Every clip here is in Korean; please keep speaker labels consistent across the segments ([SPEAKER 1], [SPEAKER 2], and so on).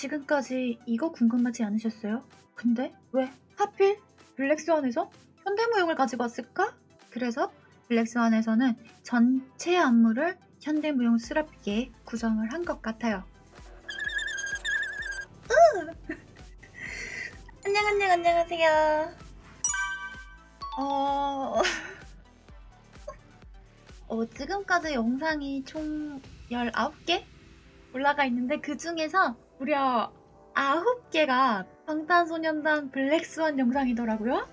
[SPEAKER 1] 지금까지 이거 궁금하지 않으셨어요? 근데 왜 하필 블랙스완에서 현대무용을 가지고 왔을까? 그래서 블랙스완에서는 전체 안무를 현대무용스럽게 구성을 한 것 같아요. 으! 안녕 안녕 안녕하세요. 어... 어, 지금까지 영상이 총 19개 올라가 있는데 그 중에서 무려 9개가 방탄소년단 블랙스완 영상이더라고요.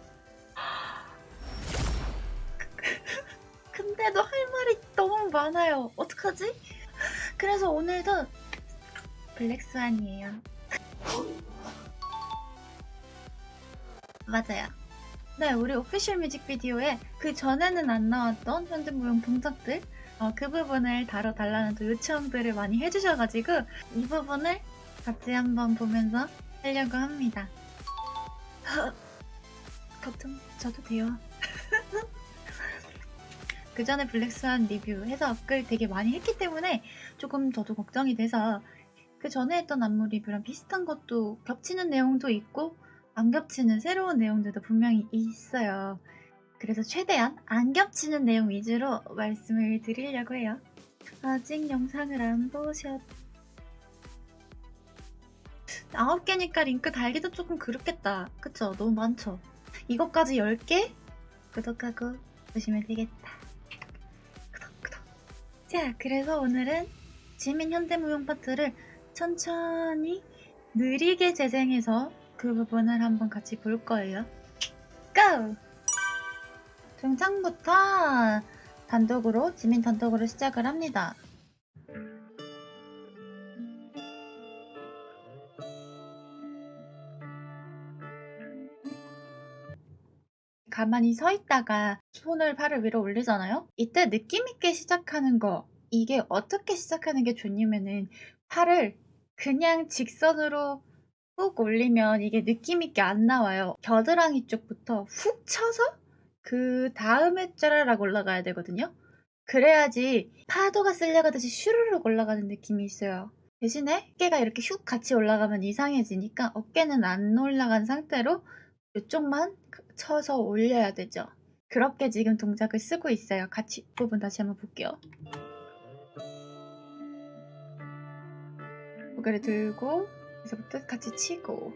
[SPEAKER 1] 근데도 할 말이 너무 많아요. 어떡하지? 그래서 오늘도 블랙스완이에요. 맞아요. 네, 우리 오피셜 뮤직비디오에 그 전에는 안 나왔던 현대무용 동작들 어, 그 부분을 다뤄달라는 또 요청들을 많이 해주셔가지고 이 부분을 같이 한번 보면서 하려고 합니다. 걱정 저도 돼요. 그 전에 블랙스완 리뷰 해석을 되게 많이 했기 때문에 조금 저도 걱정이 돼서 그 전에 했던 안무 리뷰랑 비슷한 것도 겹치는 내용도 있고 안 겹치는 새로운 내용들도 분명히 있어요. 그래서 최대한 안 겹치는 내용 위주로 말씀을 드리려고 해요. 아직 영상을 안 보셨... 아홉 개니까 링크 달기도 조금 그렇겠다. 그쵸? 너무 많죠? 이것까지 10개? 구독하고 보시면 되겠다. 구독, 구독. 자, 그래서 오늘은 지민 현대무용 파트를 천천히 느리게 재생해서 그 부분을 한번 같이 볼 거예요. 고! 등창부터 단독으로, 지민 단독으로 시작을 합니다. 가만히 서 있다가 손을 팔을 위로 올리잖아요? 이때 느낌 있게 시작하는 거, 이게 어떻게 시작하는 게 좋냐면은 팔을 그냥 직선으로 훅 올리면 이게 느낌 있게 안 나와요. 겨드랑이 쪽부터 훅 쳐서 그 다음에 짜라락 올라가야 되거든요. 그래야지 파도가 쓸려가듯이 슈르륵 올라가는 느낌이 있어요. 대신에 어깨가 이렇게 슉 같이 올라가면 이상해지니까 어깨는 안 올라간 상태로 이쪽만 쳐서 올려야 되죠. 그렇게 지금 동작을 쓰고 있어요. 같이 부분 다시 한번 볼게요. 고개를 들고 여기서부터 같이 치고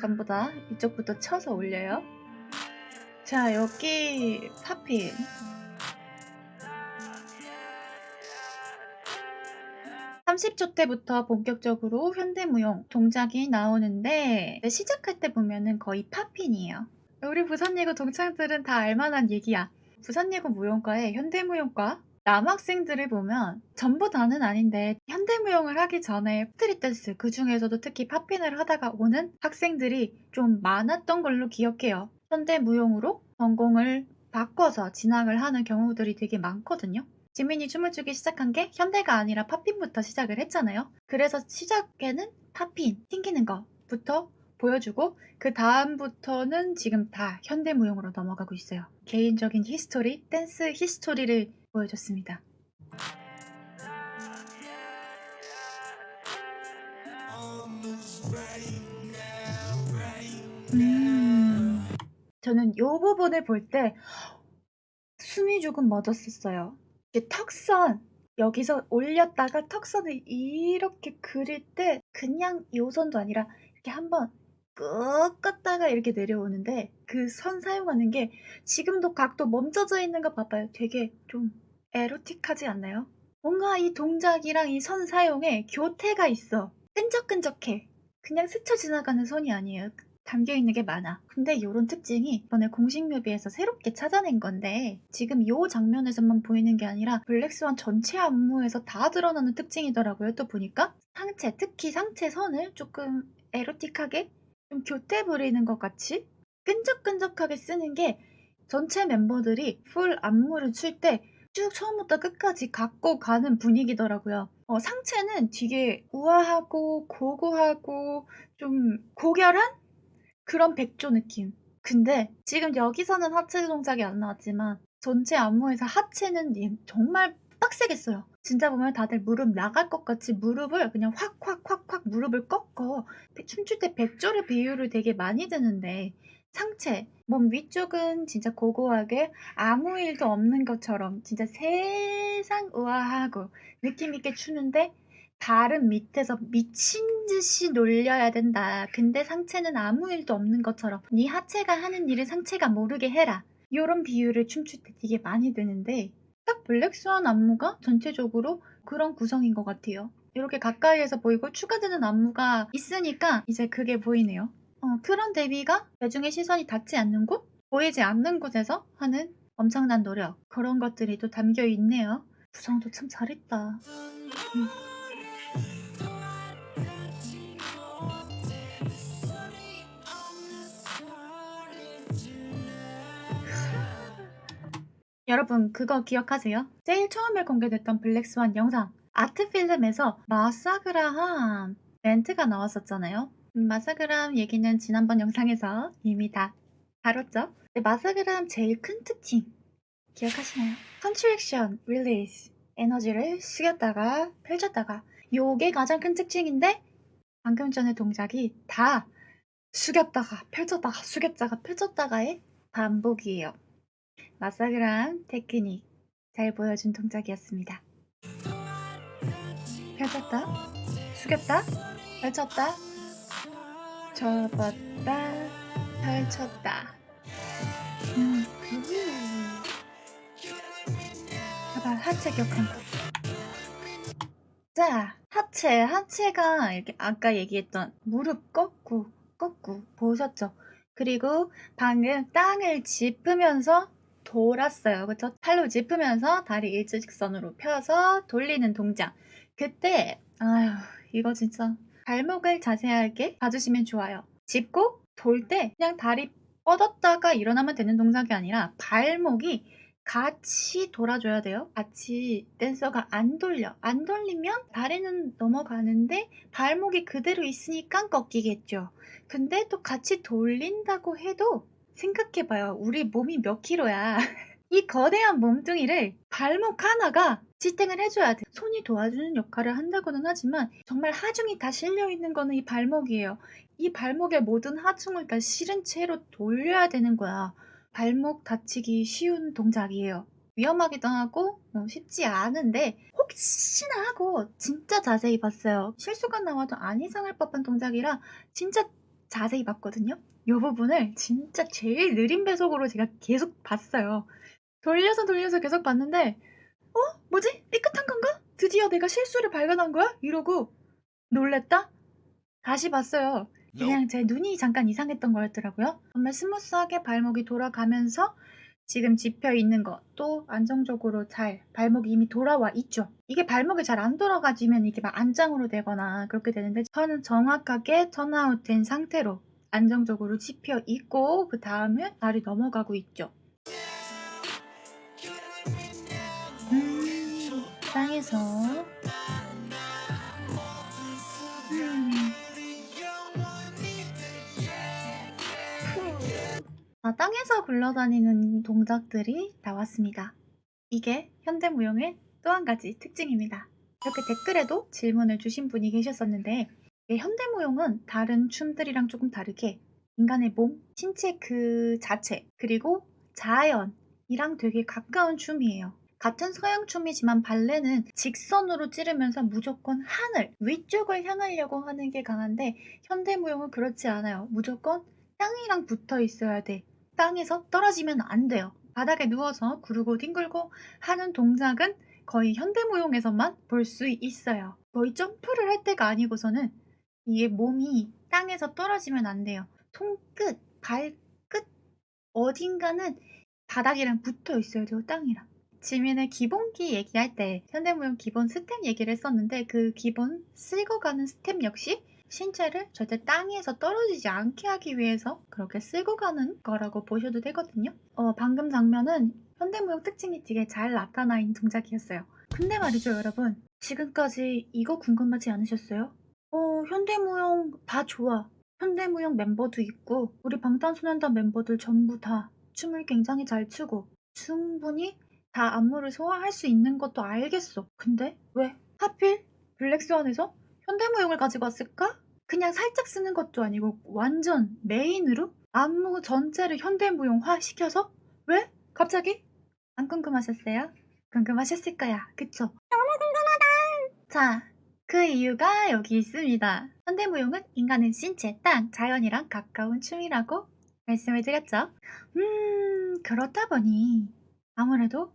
[SPEAKER 1] 전부 다 이쪽부터 쳐서 올려요. 자 여기 popping (30초) 때부터 본격적으로 현대무용 동작이 나오는데 시작할 때 보면은 거의 popping이에요. 우리 부산예고 동창들은 다 알만한 얘기야. 부산예고 무용과의 현대무용과 남학생들을 보면 전부 다는 아닌데 현대무용을 하기 전에 street dance 그 중에서도 특히 popping을 하다가 오는 학생들이 좀 많았던 걸로 기억해요. 현대무용으로 전공을 바꿔서 진학을 하는 경우들이 되게 많거든요. 지민이 춤을 추기 시작한 게 현대가 아니라 popping부터 시작을 했잖아요. 그래서 시작에는 popping, 튕기는 거부터 보여주고 그 다음부터는 지금 다 현대무용으로 넘어가고 있어요. 개인적인 history, dance history를 보여줬습니다. 음... 저는 이 부분을 볼 때 숨이 조금 멎었었어요. 턱선 여기서 올렸다가 턱선을 이렇게 그릴 때 그냥 이 선도 아니라 이렇게 한번 꾹 껐다가 이렇게 내려오는데 그 선 사용하는 게 지금도 각도 멈춰져 있는 거 봐봐요. 되게 좀 에로틱하지 않나요? 뭔가 이 동작이랑 이 선 사용에 교태가 있어. 끈적끈적해. 그냥 스쳐 지나가는 선이 아니에요. 담겨있는 게 많아. 근데 이런 특징이 이번에 공식 뮤비에서 새롭게 찾아낸 건데 지금 이 장면에서만 보이는 게 아니라 블랙스완 전체 안무에서 다 드러나는 특징이더라고요. 또 보니까 상체, 특히 상체 선을 조금 에로틱하게 좀 교태 부리는 것 같이 끈적끈적하게 쓰는 게 전체 멤버들이 풀 안무를 출 때 쭉 처음부터 끝까지 갖고 가는 분위기더라고요. 어, 상체는 되게 우아하고 고고하고 좀 고결한 그런 백조 느낌. 근데 지금 여기서는 하체 동작이 안 나왔지만 전체 안무에서 하체는 정말 빡세겠어요. 진짜 보면 다들 무릎 나갈 것 같이 무릎을 그냥 확 확 확확탁 무릎을 꺾어 배- 춤출 때 백조를 비유를 되게 많이 드는데 상체, 몸 위쪽은 진짜 고고하게 아무 일도 없는 것처럼 진짜 세상 우아하고 느낌 있게 추는데 발은 밑에서 미친 듯이 놀려야 된다. 근데 상체는 아무 일도 없는 것처럼 네 하체가 하는 일을 상체가 모르게 해라. 이런 비유를 춤출 때 되게 많이 드는데 딱 블랙스완 안무가 전체적으로 그런 구성인 것 같아요. 이렇게 가까이에서 보이고 추가되는 안무가 있으니까 이제 그게 보이네요. 어, 그런 데뷔가 대중의 시선이 닿지 않는 곳, 보이지 않는 곳에서 하는 엄청난 노력 그런 것들이 또 담겨 있네요. 구성도 참 잘했다. 음. 여러분 그거 기억하세요? 제일 처음에 공개됐던 블랙스완 영상 아트필름에서 마사그라함 멘트가 나왔었잖아요. 음, 마사그람 얘기는 지난번 영상에서 이미 다 다뤘죠? 근데 마사그람 제일 큰 특징 기억하시나요? contraction, release 에너지를 숙였다가 펼쳤다가 요게 가장 큰 특징인데 방금 전에 동작이 다 숙였다가 펼쳤다가 숙였다가 펼쳤다가의 반복이에요. 마사그람 테크닉 잘 보여준 동작이었습니다. 펼쳤다, 숙였다, 펼쳤다, 접었다, 펼쳤다. 음, 봐봐, 하체 격한 거. 자, 하체, 하체가 이렇게 아까 얘기했던 무릎 꺾고, 꺾고, 보셨죠? 그리고 방금 땅을 짚으면서 돌았어요. 그쵸? 팔로 짚으면서 다리 일직선으로 펴서 돌리는 동작. 그때, 아휴, 이거 진짜 발목을 자세하게 봐주시면 좋아요. 짚고 돌 때 그냥 다리 뻗었다가 일어나면 되는 동작이 아니라 발목이 같이 돌아줘야 돼요. 같이 댄서가 안 돌려. 안 돌리면 다리는 넘어가는데 발목이 그대로 있으니까 꺾이겠죠. 근데 또 같이 돌린다고 해도 생각해봐요. 우리 몸이 몇 킬로야. 이 거대한 몸뚱이를 발목 하나가 지탱을 해줘야 돼. 손이 도와주는 역할을 한다고는 하지만 정말 하중이 다 실려있는 거는 이 발목이에요. 이 발목의 모든 하중을 다 실은 채로 돌려야 되는 거야. 발목 다치기 쉬운 동작이에요. 위험하기도 하고 어, 쉽지 않은데 혹시나 하고 진짜 자세히 봤어요. 실수가 나와도 안 이상할 법한 동작이라 진짜 자세히 봤거든요. 이 부분을 진짜 제일 느린 배속으로 제가 계속 봤어요. 돌려서 돌려서 계속 봤는데 어? 뭐지? 삐끗한 건가? 드디어 내가 실수를 발견한 거야? 이러고 놀랬다? 다시 봤어요. 그냥 제 눈이 잠깐 이상했던 거였더라고요. 정말 스무스하게 발목이 돌아가면서 지금 짚혀 있는 것도 안정적으로 잘 발목이 이미 돌아와 있죠. 이게 발목이 잘 안 돌아가지면 이게 막 안짱으로 되거나 그렇게 되는데 저는 정확하게 turn out 된 상태로 안정적으로 짚혀 있고 그 다음에 다리 넘어가고 있죠. 음, 땅에서 땅에서 굴러다니는 동작들이 나왔습니다. 이게 현대무용의 또 한 가지 특징입니다. 이렇게 댓글에도 질문을 주신 분이 계셨었는데 이 현대무용은 다른 춤들이랑 조금 다르게 인간의 몸, 신체 그 자체, 그리고 자연이랑 되게 가까운 춤이에요. 같은 서양 춤이지만 발레는 직선으로 찌르면서 무조건 하늘, 위쪽을 향하려고 하는 게 강한데 현대무용은 그렇지 않아요. 무조건 땅이랑 붙어 있어야 돼. 땅에서 떨어지면 안 돼요. 바닥에 누워서 구르고 뒹굴고 하는 동작은 거의 현대무용에서만 볼 수 있어요. 거의 점프를 할 때가 아니고서는 이게 몸이 땅에서 떨어지면 안 돼요. 손끝, 발끝 어딘가는 바닥이랑 붙어 있어야 돼요. 땅이랑. 지민의 기본기 얘기할 때 현대무용 기본 스텝 얘기를 했었는데 그 기본 쓸고 가는 스텝 역시 신체를 절대 땅에서 떨어지지 않게 하기 위해서 그렇게 쓸고 가는 거라고 보셔도 되거든요. 어, 방금 장면은 현대무용 특징이 되게 잘 나타나 있는 동작이었어요. 근데 말이죠, 여러분. 지금까지 이거 궁금하지 않으셨어요? 어, 현대무용 다 좋아. 현대무용 멤버도 있고, 우리 방탄소년단 멤버들 전부 다 춤을 굉장히 잘 추고, 충분히 다 안무를 소화할 수 있는 것도 알겠어. 근데 왜? 하필 블랙스완에서 현대무용을 가지고 왔을까? 그냥 살짝 쓰는 것도 아니고 완전 메인으로 안무 전체를 현대무용화 시켜서? 왜? 갑자기? 안 궁금하셨어요? 궁금하셨을 거야. 그쵸? 너무 궁금하다. 자, 그 이유가 여기 있습니다. 현대무용은 인간의 신체, 땅, 자연이랑 가까운 춤이라고 말씀을 드렸죠. 음, 그렇다 보니 아무래도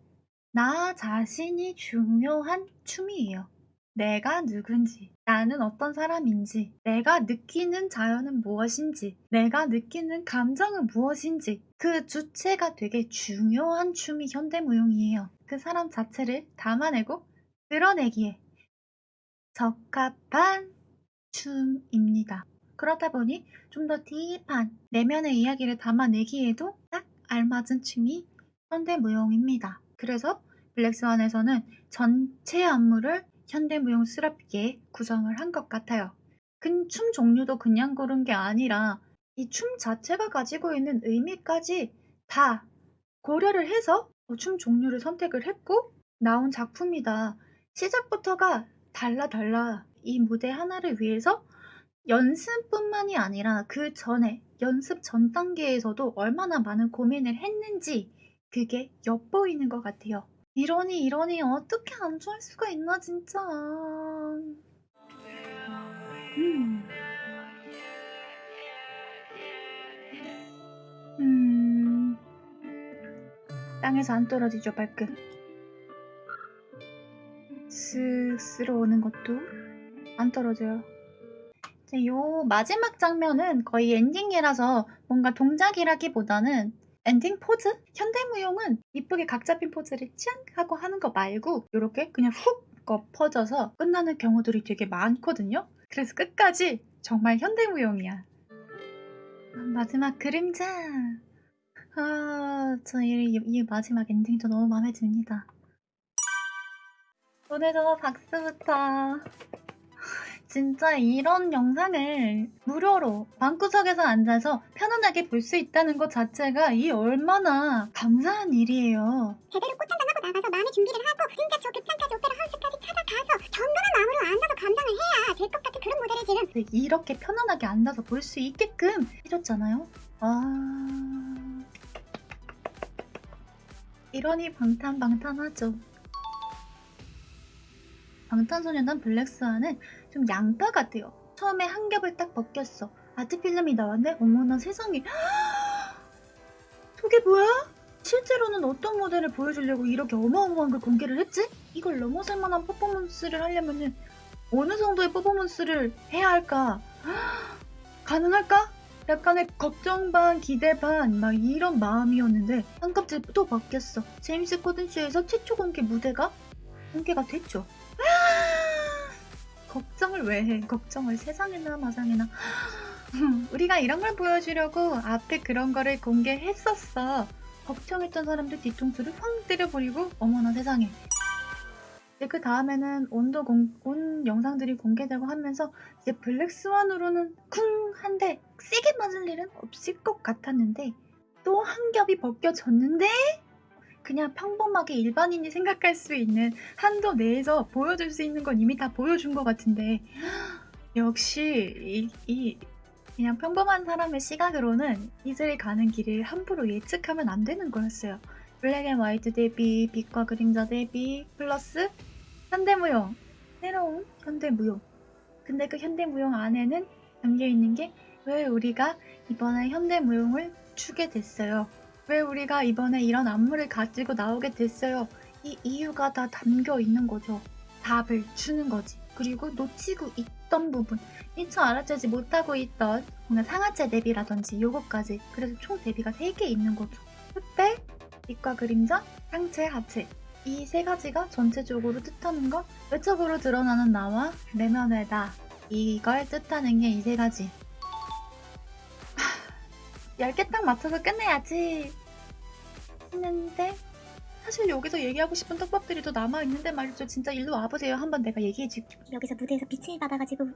[SPEAKER 1] 나 자신이 중요한 춤이에요. 내가 누군지, 나는 어떤 사람인지, 내가 느끼는 자연은 무엇인지, 내가 느끼는 감정은 무엇인지, 그 주체가 되게 중요한 춤이 현대무용이에요. 그 사람 자체를 담아내고 드러내기에 적합한 춤입니다. 그러다 보니 좀 더 딥한 내면의 이야기를 담아내기에도 딱 알맞은 춤이 현대무용입니다. 그래서 블랙스완에서는 전체 안무를 현대무용스럽게 구성을 한 것 같아요. 근 춤 종류도 그냥 고른 게 아니라 이 춤 자체가 가지고 있는 의미까지 다 고려를 해서 춤 종류를 선택을 했고 나온 작품이다. 시작부터가 달라 달라 이 무대 하나를 위해서 연습뿐만이 아니라 그 전에 연습 전 단계에서도 얼마나 많은 고민을 했는지 그게 엿보이는 것 같아요. 이러니 이러니 어떻게 안 좋아할 수가 있나 진짜. 음. 음. 땅에서 안 떨어지죠 발끝. 쓱 쓸어오는 것도 안 떨어져요. 요 마지막 장면은 거의 엔딩이라서 뭔가 동작이라기보다는 엔딩 포즈? 현대무용은 이쁘게 각 잡힌 포즈를 짱 하고 하는 거 말고 이렇게 그냥 훅 퍼져서 끝나는 경우들이 되게 많거든요. 그래서 끝까지 정말 현대무용이야. 마지막 그림자. 아, 저 이, 이 마지막 엔딩도 너무 마음에 듭니다. 오늘도 박수부터. 진짜 이런 영상을 무료로 방구석에서 앉아서 편안하게 볼 수 있다는 것 자체가 이 얼마나 감사한 일이에요.
[SPEAKER 2] 제대로 꽃한잔 하고 나가서 마음의 준비를 하고 진짜 저 극장까지 오페라 하우스까지 찾아가서 정돈한 마음으로 앉아서 감상을 해야 될 것 같은 그런 무대를 지금
[SPEAKER 1] 이렇게 편안하게 앉아서 볼 수 있게끔 해줬잖아요. 아... 이러니 방탄방탄하죠. 방탄소년단 블랙스완은 좀 양파 같아요. 처음에 한 겹을 딱 벗겼어. 아트 필름이 나왔네? 어머나 세상에. 저게 뭐야? 실제로는 어떤 모델을 보여주려고 이렇게 어마어마한 걸 공개를 했지? 이걸 넘어설 만한 퍼포먼스를 하려면은 어느 정도의 퍼포먼스를 해야 할까? 가능할까? 약간의 걱정 반, 기대 반, 막 이런 마음이었는데 한 겹째 또 바뀌었어. 제임스 코든 쇼에서 최초 공개 무대가 공개가 됐죠. 걱정을 왜 해? 걱정을 세상에나 마상에나. 우리가 이런 걸 보여주려고 앞에 그런 거를 공개했었어. 걱정했던 사람들 뒤통수를 확 때려버리고 어머나 세상에. 이제 그 다음에는 온도 공, 온 영상들이 공개되고 하면서 이제 블랙스완으로는 쿵 한데 세게 맞을 일은 없을 것 같았는데 또 한 겹이 벗겨졌는데 그냥 평범하게 일반인이 생각할 수 있는 한도 내에서 보여줄 수 있는 건 이미 다 보여준 것 같은데 역시 이, 이 그냥 평범한 사람의 시각으로는 이슬이 가는 길을 함부로 예측하면 안 되는 거였어요. black and white 대비, 빛과 그림자 대비, 플러스 현대무용, 새로운 현대무용. 근데 그 현대무용 안에는 담겨있는 게 왜 우리가 이번에 현대무용을 추게 됐어요. 왜 우리가 이번에 이런 안무를 가지고 나오게 됐어요. 이 이유가 다 담겨 있는 거죠. 답을 주는 거지. 그리고 놓치고 있던 부분, 미처 알아채지 못하고 있던 뭔가 상하체 대비라든지 요거까지. 그래서 총 대비가 3개 있는 거죠. 흑백, 빛과 그림자, 상체, 하체. 이 세 가지가 전체적으로 뜻하는 건 외적으로 드러나는 나와 내면의 나. 이걸 뜻하는 게 이 세 가지. 10개 딱 맞춰서 끝내야지. 했는데 사실 여기서 얘기하고 싶은 떡밥들이 더 남아있는데 말이죠. 진짜 일로 와보세요. 한번 내가 얘기해줄게.
[SPEAKER 2] 여기서 무대에서 빛을 받아가지고